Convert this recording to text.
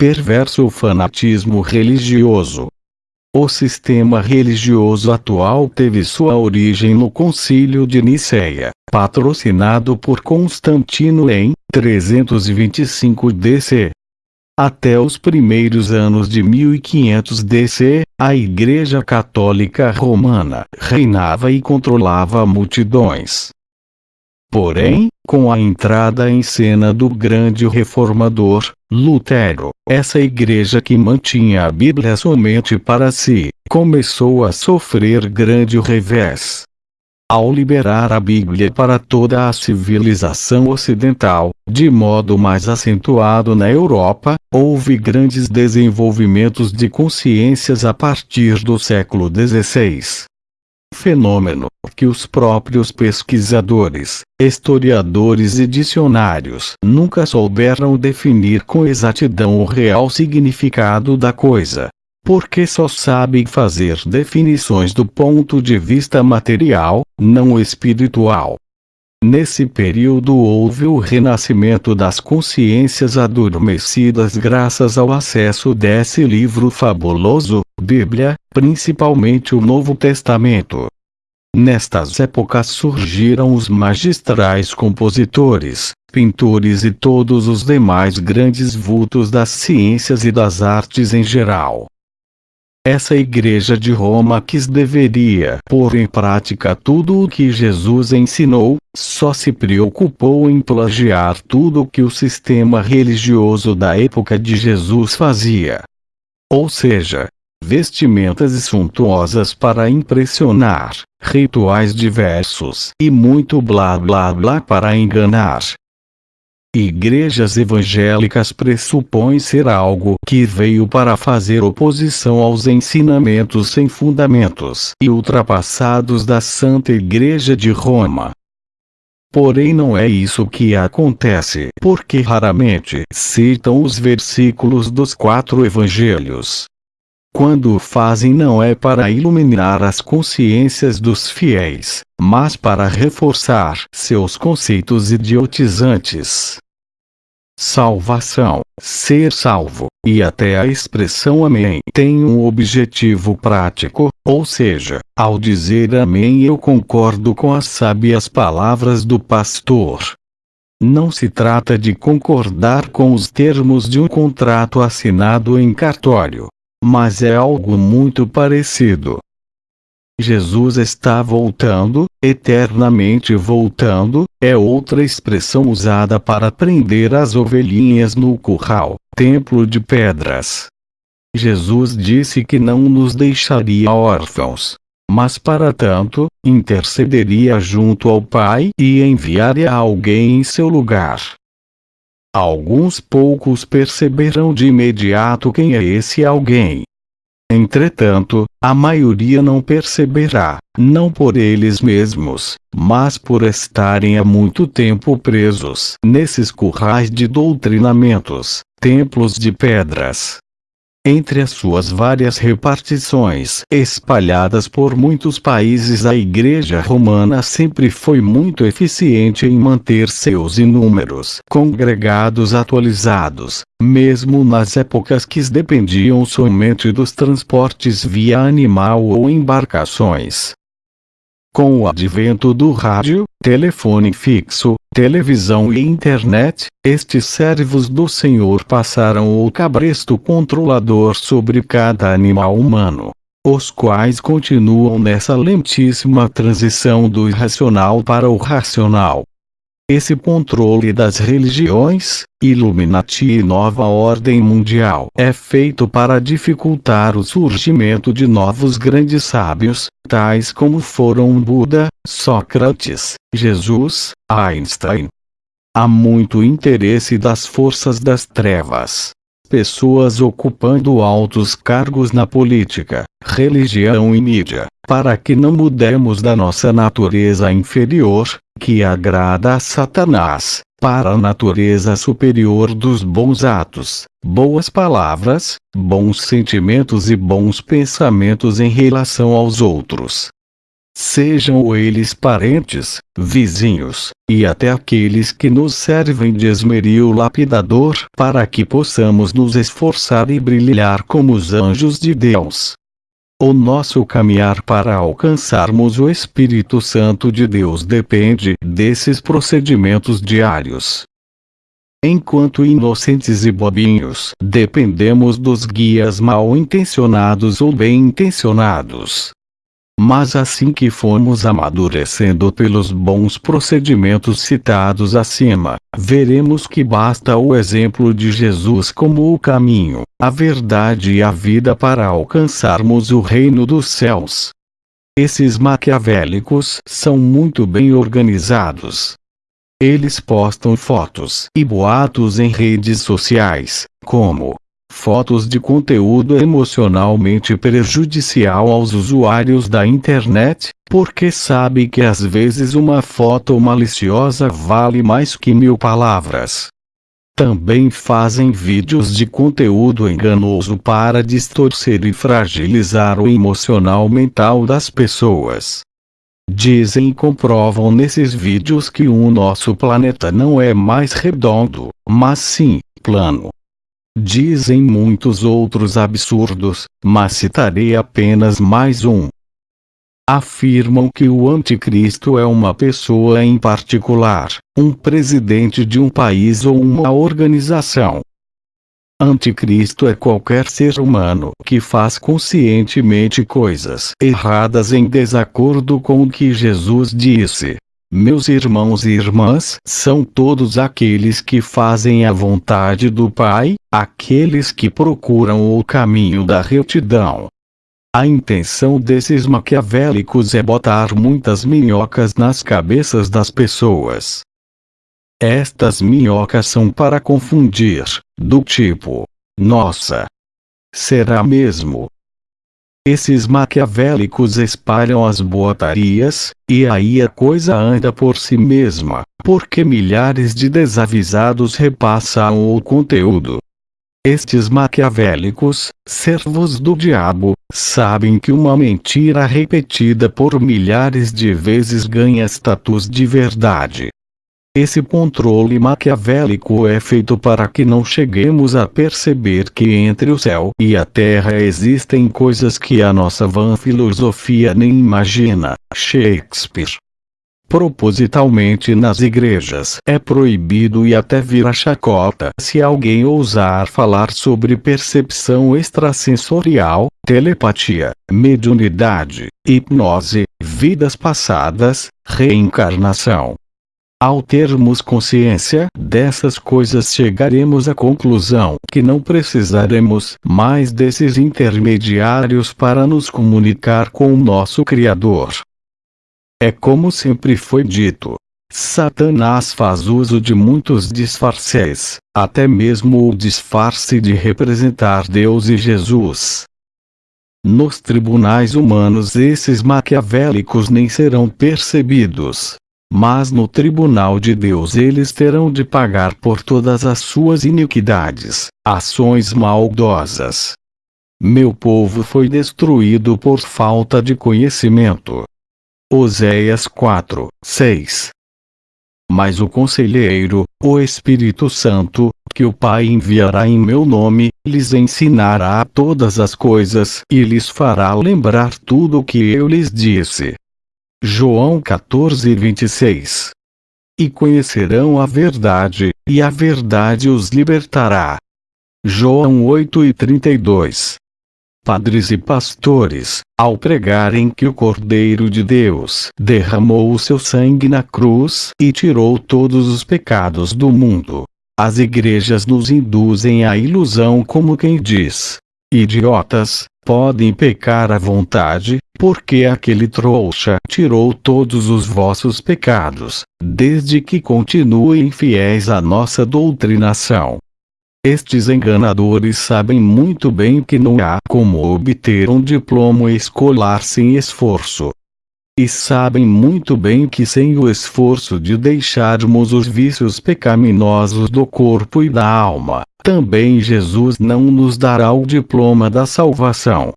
perverso fanatismo religioso. O sistema religioso atual teve sua origem no Concílio de Nicéia, patrocinado por Constantino em 325 DC. Até os primeiros anos de 1500 DC, a Igreja Católica Romana reinava e controlava multidões. Porém, com a entrada em cena do grande reformador, Lutero, essa igreja que mantinha a Bíblia somente para si, começou a sofrer grande revés. Ao liberar a Bíblia para toda a civilização ocidental, de modo mais acentuado na Europa, houve grandes desenvolvimentos de consciências a partir do século XVI fenômeno que os próprios pesquisadores, historiadores e dicionários nunca souberam definir com exatidão o real significado da coisa, porque só sabem fazer definições do ponto de vista material, não espiritual. Nesse período houve o renascimento das consciências adormecidas graças ao acesso desse livro fabuloso, Bíblia, principalmente o Novo Testamento. Nestas épocas surgiram os magistrais compositores, pintores e todos os demais grandes vultos das ciências e das artes em geral. Essa igreja de Roma que deveria pôr em prática tudo o que Jesus ensinou, só se preocupou em plagiar tudo o que o sistema religioso da época de Jesus fazia. Ou seja, vestimentas suntuosas para impressionar, rituais diversos e muito blá blá blá para enganar. Igrejas evangélicas pressupõem ser algo que veio para fazer oposição aos ensinamentos sem fundamentos e ultrapassados da Santa Igreja de Roma. Porém não é isso que acontece, porque raramente citam os versículos dos quatro evangelhos. Quando o fazem não é para iluminar as consciências dos fiéis, mas para reforçar seus conceitos idiotizantes. Salvação, ser salvo, e até a expressão Amém tem um objetivo prático, ou seja, ao dizer Amém eu concordo com as sábias palavras do pastor. Não se trata de concordar com os termos de um contrato assinado em cartório, mas é algo muito parecido. Jesus está voltando, eternamente voltando, é outra expressão usada para prender as ovelhinhas no curral, templo de pedras. Jesus disse que não nos deixaria órfãos, mas para tanto, intercederia junto ao Pai e enviaria alguém em seu lugar. Alguns poucos perceberão de imediato quem é esse alguém. Entretanto, a maioria não perceberá, não por eles mesmos, mas por estarem há muito tempo presos nesses currais de doutrinamentos, templos de pedras, entre as suas várias repartições espalhadas por muitos países a Igreja Romana sempre foi muito eficiente em manter seus inúmeros congregados atualizados, mesmo nas épocas que dependiam somente dos transportes via animal ou embarcações. Com o advento do rádio, telefone fixo, televisão e internet, estes servos do Senhor passaram o cabresto controlador sobre cada animal humano, os quais continuam nessa lentíssima transição do irracional para o racional. Esse controle das religiões, Illuminati e nova ordem mundial é feito para dificultar o surgimento de novos grandes sábios, tais como foram Buda, Sócrates, Jesus, Einstein. Há muito interesse das forças das trevas. Pessoas ocupando altos cargos na política, religião e mídia, para que não mudemos da nossa natureza inferior, que agrada a Satanás, para a natureza superior dos bons atos, boas palavras, bons sentimentos e bons pensamentos em relação aos outros. Sejam eles parentes, vizinhos, e até aqueles que nos servem de esmeril lapidador para que possamos nos esforçar e brilhar como os anjos de Deus. O nosso caminhar para alcançarmos o Espírito Santo de Deus depende desses procedimentos diários. Enquanto inocentes e bobinhos, dependemos dos guias mal intencionados ou bem intencionados. Mas assim que formos amadurecendo pelos bons procedimentos citados acima, veremos que basta o exemplo de Jesus como o caminho, a verdade e a vida para alcançarmos o reino dos céus. Esses maquiavélicos são muito bem organizados. Eles postam fotos e boatos em redes sociais, como fotos de conteúdo emocionalmente prejudicial aos usuários da internet, porque sabe que às vezes uma foto maliciosa vale mais que mil palavras. Também fazem vídeos de conteúdo enganoso para distorcer e fragilizar o emocional mental das pessoas. Dizem e comprovam nesses vídeos que o nosso planeta não é mais redondo, mas sim, plano. Dizem muitos outros absurdos, mas citarei apenas mais um. Afirmam que o anticristo é uma pessoa em particular, um presidente de um país ou uma organização. Anticristo é qualquer ser humano que faz conscientemente coisas erradas em desacordo com o que Jesus disse. Meus irmãos e irmãs são todos aqueles que fazem a vontade do Pai, aqueles que procuram o caminho da retidão. A intenção desses maquiavélicos é botar muitas minhocas nas cabeças das pessoas. Estas minhocas são para confundir, do tipo: Nossa! Será mesmo? Esses maquiavélicos espalham as boatarias, e aí a coisa anda por si mesma, porque milhares de desavisados repassam o conteúdo. Estes maquiavélicos, servos do diabo, sabem que uma mentira repetida por milhares de vezes ganha status de verdade. Esse controle maquiavélico é feito para que não cheguemos a perceber que entre o céu e a terra existem coisas que a nossa vã filosofia nem imagina. Shakespeare. Propositalmente nas igrejas é proibido e até vira chacota se alguém ousar falar sobre percepção extrasensorial, telepatia, mediunidade, hipnose, vidas passadas, reencarnação, ao termos consciência dessas coisas chegaremos à conclusão que não precisaremos mais desses intermediários para nos comunicar com o nosso Criador. É como sempre foi dito. Satanás faz uso de muitos disfarces, até mesmo o disfarce de representar Deus e Jesus. Nos tribunais humanos esses maquiavélicos nem serão percebidos, mas no tribunal de Deus eles terão de pagar por todas as suas iniquidades, ações maldosas. Meu povo foi destruído por falta de conhecimento. Oséias 4, 6 Mas o conselheiro, o Espírito Santo, que o Pai enviará em meu nome, lhes ensinará todas as coisas e lhes fará lembrar tudo o que eu lhes disse. João 14 26 E conhecerão a verdade, e a verdade os libertará. João 8 e 32 Padres e pastores, ao pregarem que o Cordeiro de Deus derramou o seu sangue na cruz e tirou todos os pecados do mundo, as igrejas nos induzem à ilusão como quem diz: Idiotas, podem pecar à vontade, porque aquele trouxa tirou todos os vossos pecados, desde que continuem fiéis à nossa doutrinação. Estes enganadores sabem muito bem que não há como obter um diploma escolar sem esforço. E sabem muito bem que sem o esforço de deixarmos os vícios pecaminosos do corpo e da alma, também Jesus não nos dará o diploma da salvação.